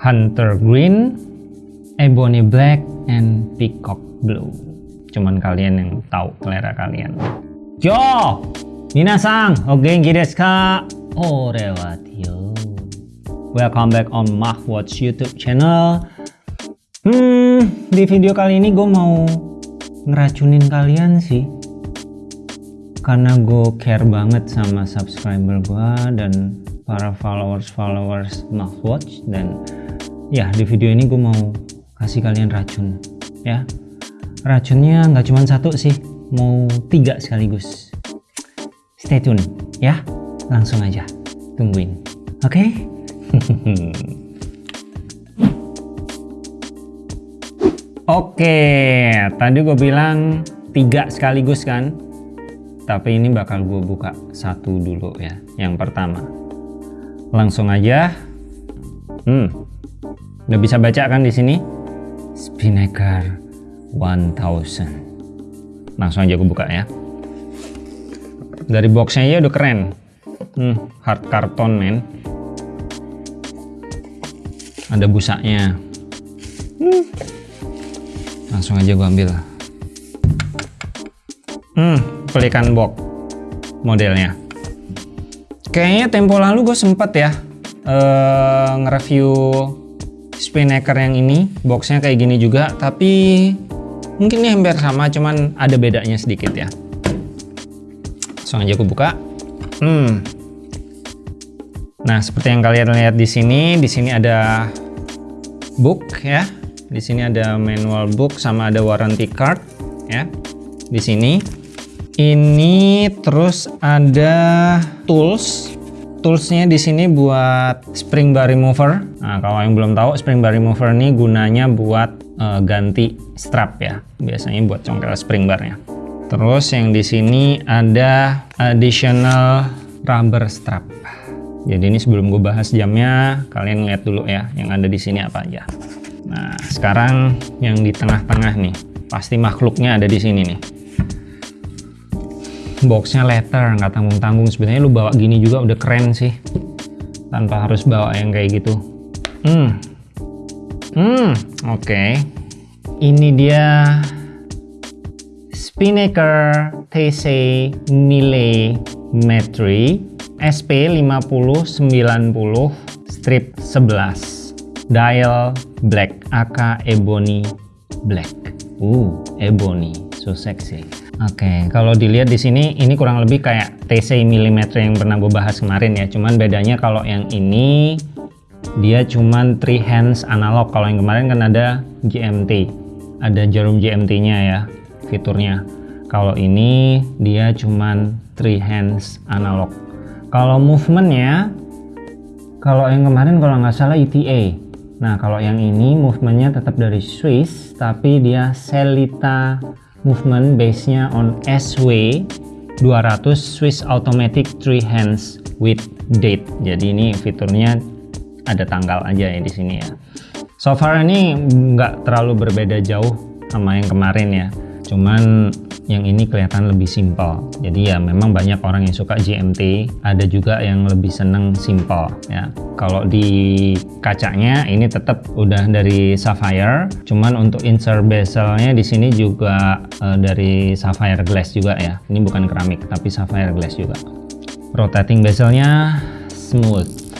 Hunter Green, Ebony Black, and Peacock Blue. Cuman kalian yang tahu selera kalian. Yo! Minasang, o genki desu ka? Ore Tio. Welcome back on Mahwatch YouTube channel. Hmm, di video kali ini gue mau ngeracunin kalian sih. Karena gue care banget sama subscriber gue dan para followers-followers Mahwatch dan ya di video ini gue mau kasih kalian racun ya. Racunnya nggak cuma satu sih, mau tiga sekaligus. Stay tune ya. Langsung aja tungguin oke? Okay? oke tadi gue bilang tiga sekaligus kan? Tapi ini bakal gue buka satu dulu ya yang pertama. Langsung aja. Hmm udah bisa baca kan di sini? Spinnaker 1000 langsung aja gue buka ya. Dari boxnya aja udah keren. Hmm, hard karton men. Ada busanya. Hmm. langsung aja gua ambil. Hmm, pelikan box modelnya. Kayaknya tempo lalu gue sempet ya uh, nge-review spinnaker yang ini boxnya kayak gini juga tapi mungkin ini hampir sama cuman ada bedanya sedikit ya. Langsung aja aku buka. Hmm. Nah seperti yang kalian lihat di sini di sini ada book ya. Di sini ada manual book sama ada warranty card ya. Di sini. Ini terus ada tools toolsnya di sini buat spring bar remover nah kalau yang belum tahu spring bar remover ini gunanya buat uh, ganti strap ya biasanya buat congkel spring barnya Terus yang di sini ada additional rubber strap. Jadi ini sebelum gue bahas jamnya, kalian lihat dulu ya yang ada di sini apa aja. Nah, sekarang yang di tengah-tengah nih, pasti makhluknya ada di sini nih. Boxnya letter, nggak tanggung-tanggung. Sebenarnya lu bawa gini juga udah keren sih, tanpa harus bawa yang kayak gitu. Hmm, hmm, oke. Okay. Ini dia Spinnaker TC Millimetry SP5090 strip 11 dial black AK Ebony black uh Ebony so sexy Oke, kalau dilihat di sini ini kurang lebih kayak TC millimeter yang pernah gue bahas kemarin ya. Cuman bedanya kalau yang ini dia cuman three hands analog. Kalau yang kemarin kan ada GMT, ada jarum GMT-nya ya fiturnya kalau ini dia cuman three hands analog kalau movementnya kalau yang kemarin kalau nggak salah ETA nah kalau yang ini movementnya tetap dari Swiss tapi dia Celita movement base nya on SW 200 Swiss automatic three hands with date. Jadi ini fiturnya ada tanggal aja ya di sini ya. So far ini nggak terlalu berbeda jauh sama yang kemarin ya. Cuman yang ini kelihatan lebih simpel. Jadi ya memang banyak orang yang suka GMT ada juga yang lebih seneng simple ya. Kalau di kacanya ini tetap udah dari sapphire cuman untuk insert bezelnya di sini juga uh, dari sapphire glass juga ya. Ini bukan keramik tapi sapphire glass juga. Rotating bezelnya smooth.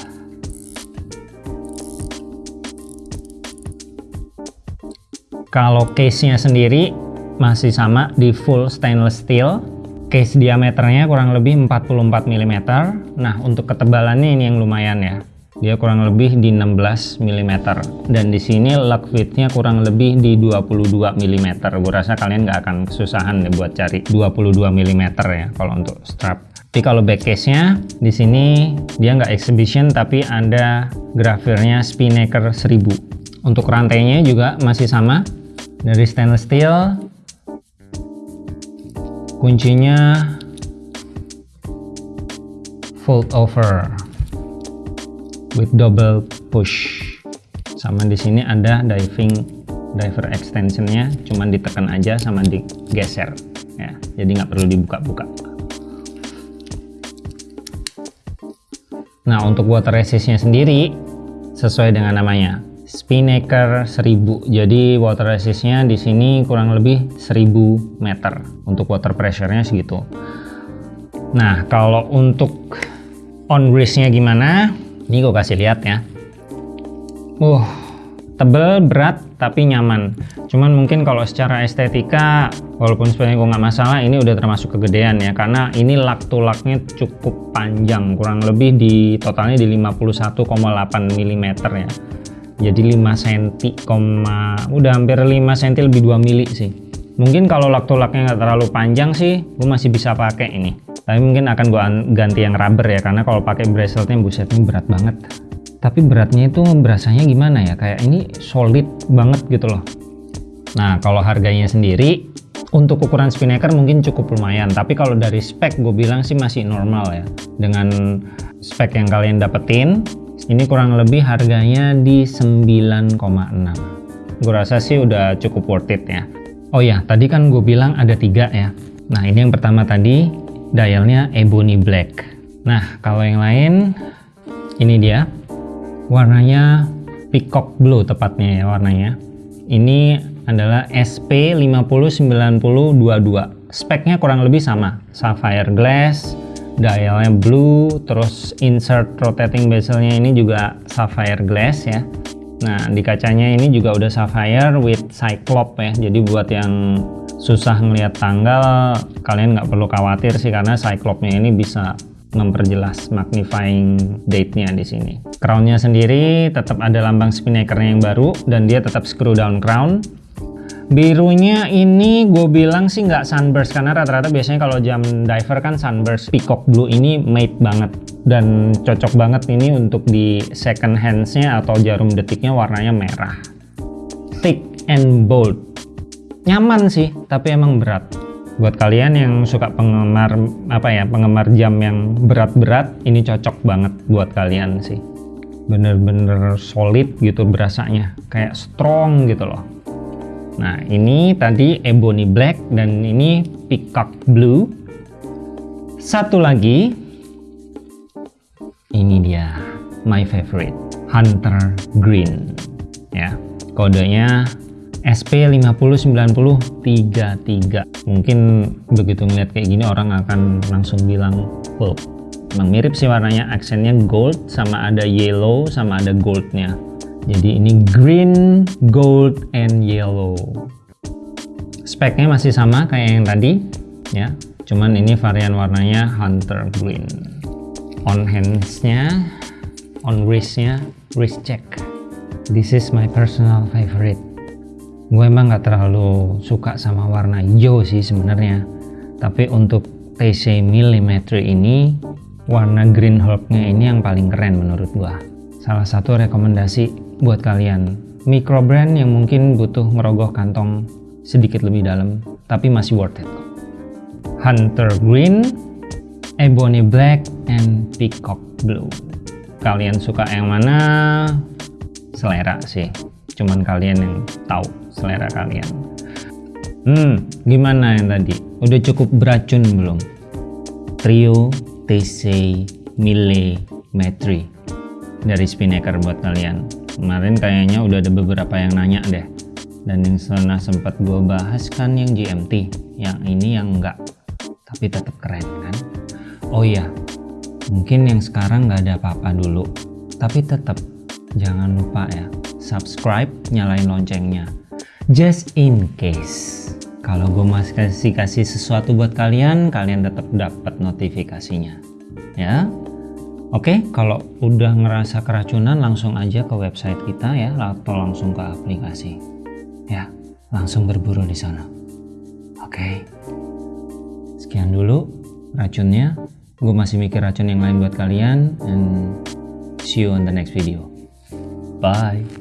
Kalau case nya sendiri masih sama di full stainless steel. Case diameternya kurang lebih 44 mm nah untuk ketebalannya ini yang lumayan ya. Dia kurang lebih di 16 mm dan di sini lock fitnya kurang lebih di 22 mm gue rasa kalian nggak akan kesusahan deh buat cari 22 mm ya kalau untuk strap. Tapi kalau back case nya di sini dia nggak exhibition tapi ada grafirnya Spinnaker 1000 untuk rantainya juga masih sama. Dari stainless steel kuncinya fold over with double push. Sama di sini ada diving diver extensionnya cuman ditekan aja sama digeser. Ya jadi nggak perlu dibuka-buka. Nah untuk water resistnya sendiri sesuai dengan namanya Spinnaker 1000 jadi water resistnya di sini kurang lebih 1000 meter. Untuk water pressure-nya segitu. Nah kalau untuk on nya gimana? Ini gue kasih lihat ya. Uh tebel berat tapi nyaman. Cuman mungkin kalau secara estetika walaupun sebenarnya gue nggak masalah ini udah termasuk kegedean ya. Karena ini lak to laknya cukup panjang. Kurang lebih di totalnya di 51,8 mm ya jadi 5 cm, udah hampir 5 cm lebih 2 mili sih. Mungkin kalau lak to laknya nggak terlalu panjang sih gue masih bisa pakai ini. Tapi mungkin akan gue ganti yang rubber ya karena kalau pakai braceletnya busetnya berat banget. Tapi beratnya itu berasanya gimana ya? Kayak ini solid banget gitu loh. Nah kalau harganya sendiri untuk ukuran spinnaker mungkin cukup lumayan. Tapi kalau dari spek gue bilang sih masih normal ya. Dengan spek yang kalian dapetin ini kurang lebih harganya di 9,6 gue rasa sih udah cukup worth it ya. Oh ya tadi kan gue bilang ada tiga ya. Nah ini yang pertama tadi dialnya ebony black. Nah kalau yang lain ini dia. Warnanya peacock blue tepatnya ya warnanya. Ini adalah SP509022 speknya kurang lebih sama. Sapphire glass dialnya blue terus insert rotating bezelnya ini juga sapphire glass ya nah di kacanya ini juga udah sapphire with cyclop ya jadi buat yang susah ngelihat tanggal kalian nggak perlu khawatir sih karena cyclopnya ini bisa memperjelas magnifying date-nya di sini. Crown-nya sendiri tetap ada lambang spinnaker-nya yang baru dan dia tetap screw down crown. Birunya ini gue bilang sih nggak sunburst karena rata-rata biasanya kalau jam diver kan sunburst. Peacock blue ini made banget dan cocok banget ini untuk di second hands-nya atau jarum detiknya warnanya merah. Thick and bold. Nyaman sih, tapi emang berat buat kalian yang suka penggemar apa ya penggemar jam yang berat-berat ini cocok banget buat kalian sih bener-bener solid gitu berasanya kayak strong gitu loh nah ini tadi ebony black dan ini peacock blue. Satu lagi ini dia my favorite hunter green. Ya kodenya SP509033 mungkin begitu ngeliat kayak gini orang akan langsung bilang pulp emang mirip sih warnanya aksennya gold sama ada yellow sama ada goldnya jadi ini green gold and yellow. Speknya masih sama kayak yang tadi ya. Cuman ini varian warnanya hunter green. On handsnya on wristnya wrist check. This is my personal favorite. Gue emang gak terlalu suka sama warna hijau sih sebenarnya. Tapi untuk TC Millimetry ini warna Green Hulknya ini yang paling keren menurut gue salah satu rekomendasi buat kalian. Micro brand yang mungkin butuh merogoh kantong sedikit lebih dalam tapi masih worth it. Hunter Green Ebony Black and Peacock Blue. Kalian suka yang mana? Selera sih. Cuman kalian yang tahu selera kalian. Hmm gimana yang tadi? Udah cukup beracun belum? Trio TC Millimetry dari Spinnaker buat kalian kemarin kayaknya udah ada beberapa yang nanya deh dan yang sana sempat gue bahas kan yang GMT yang ini yang enggak tapi tetap keren kan oh iya mungkin yang sekarang nggak ada apa-apa dulu tapi tetap jangan lupa ya subscribe, nyalain loncengnya. Just in case kalau gue masih kasih kasih sesuatu buat kalian, kalian tetap dapat notifikasinya. Ya. Oke, kalau udah ngerasa keracunan langsung aja ke website kita ya atau langsung ke aplikasi. Ya, langsung berburu di sana. Oke. Sekian dulu racunnya. Gue masih mikir racun yang lain buat kalian and see you on the next video. Bye.